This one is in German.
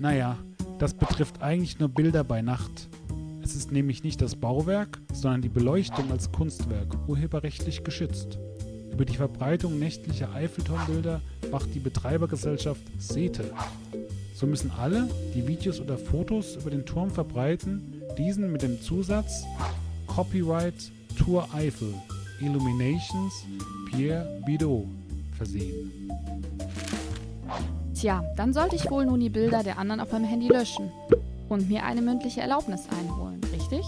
Naja, das betrifft eigentlich nur Bilder bei Nacht. Es ist nämlich nicht das Bauwerk, sondern die Beleuchtung als Kunstwerk urheberrechtlich geschützt. Über die Verbreitung nächtlicher Eiffelturmbilder wacht die Betreibergesellschaft SETE. So müssen alle, die Videos oder Fotos über den Turm verbreiten, diesen mit dem Zusatz Copyright Tour Eiffel Illuminations Pierre Bidot versehen. Tja, dann sollte ich wohl nun die Bilder der anderen auf meinem Handy löschen und mir eine mündliche Erlaubnis einholen, richtig?